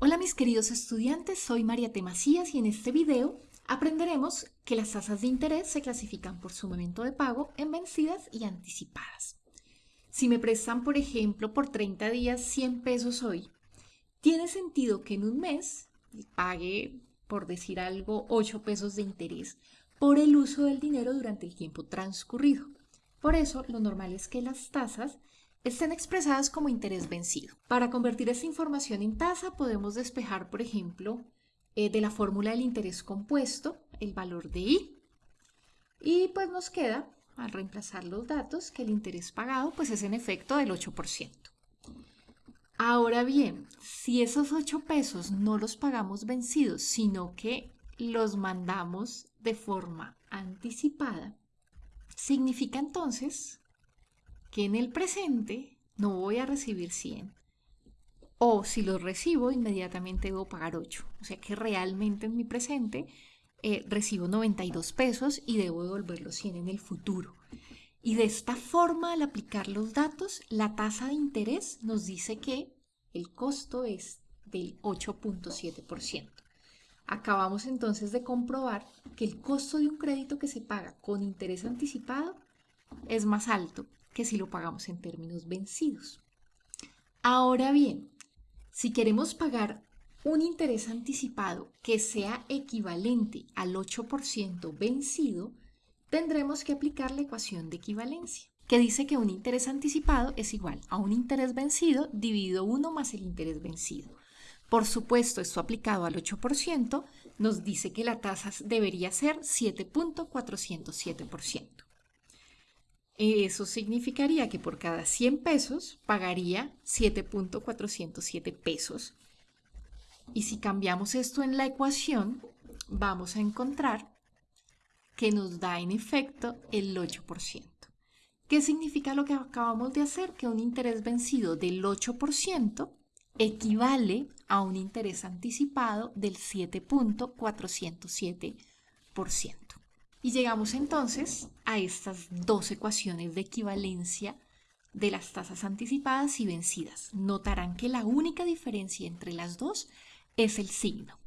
Hola mis queridos estudiantes, soy María T. Macías y en este video aprenderemos que las tasas de interés se clasifican por su momento de pago en vencidas y anticipadas. Si me prestan, por ejemplo, por 30 días 100 pesos hoy, tiene sentido que en un mes pague, por decir algo, 8 pesos de interés por el uso del dinero durante el tiempo transcurrido. Por eso, lo normal es que las tasas estén expresadas como interés vencido. Para convertir esta información en tasa podemos despejar, por ejemplo, eh, de la fórmula del interés compuesto el valor de I y pues nos queda, al reemplazar los datos, que el interés pagado pues es en efecto del 8%. Ahora bien, si esos 8 pesos no los pagamos vencidos, sino que los mandamos de forma anticipada, significa entonces que en el presente no voy a recibir 100. O si los recibo, inmediatamente debo pagar 8. O sea que realmente en mi presente eh, recibo 92 pesos y debo devolver los 100 en el futuro. Y de esta forma, al aplicar los datos, la tasa de interés nos dice que el costo es del 8.7%. Acabamos entonces de comprobar que el costo de un crédito que se paga con interés anticipado es más alto que si lo pagamos en términos vencidos. Ahora bien, si queremos pagar un interés anticipado que sea equivalente al 8% vencido, tendremos que aplicar la ecuación de equivalencia, que dice que un interés anticipado es igual a un interés vencido dividido 1 más el interés vencido. Por supuesto, esto aplicado al 8% nos dice que la tasa debería ser 7.407%. Eso significaría que por cada 100 pesos pagaría 7.407 pesos. Y si cambiamos esto en la ecuación, vamos a encontrar que nos da en efecto el 8%. ¿Qué significa lo que acabamos de hacer? Que un interés vencido del 8% equivale a un interés anticipado del 7.407%. Y llegamos entonces a estas dos ecuaciones de equivalencia de las tasas anticipadas y vencidas. Notarán que la única diferencia entre las dos es el signo.